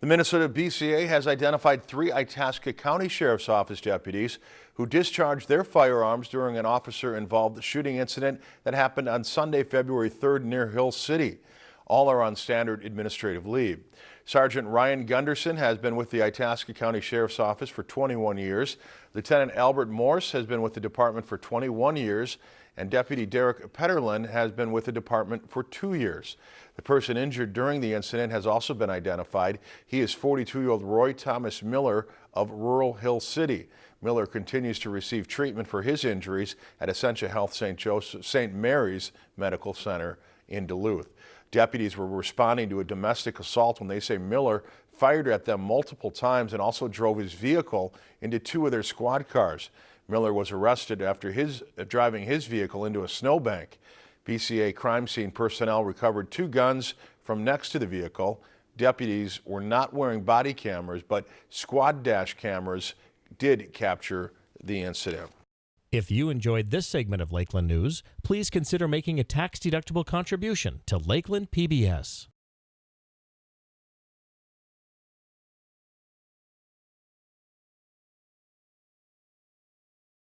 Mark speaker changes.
Speaker 1: The Minnesota BCA has identified three Itasca County Sheriff's Office deputies who discharged their firearms during an officer-involved shooting incident that happened on Sunday, February 3rd near Hill City. All are on standard administrative leave. Sergeant Ryan Gunderson has been with the Itasca County Sheriff's Office for 21 years. Lieutenant Albert Morse has been with the department for 21 years and Deputy Derek Petterlin has been with the department for two years. The person injured during the incident has also been identified. He is 42-year-old Roy Thomas Miller of Rural Hill City. Miller continues to receive treatment for his injuries at Essentia Health St. St. Mary's Medical Center in Duluth. Deputies were responding to a domestic assault when they say Miller fired at them multiple times and also drove his vehicle into two of their squad cars. Miller was arrested after his uh, driving his vehicle into a snowbank. BCA crime scene personnel recovered two guns from next to the vehicle. Deputies were not wearing body cameras, but squad dash cameras did capture the incident.
Speaker 2: If you enjoyed this segment of Lakeland News, please consider making a tax-deductible contribution to Lakeland PBS.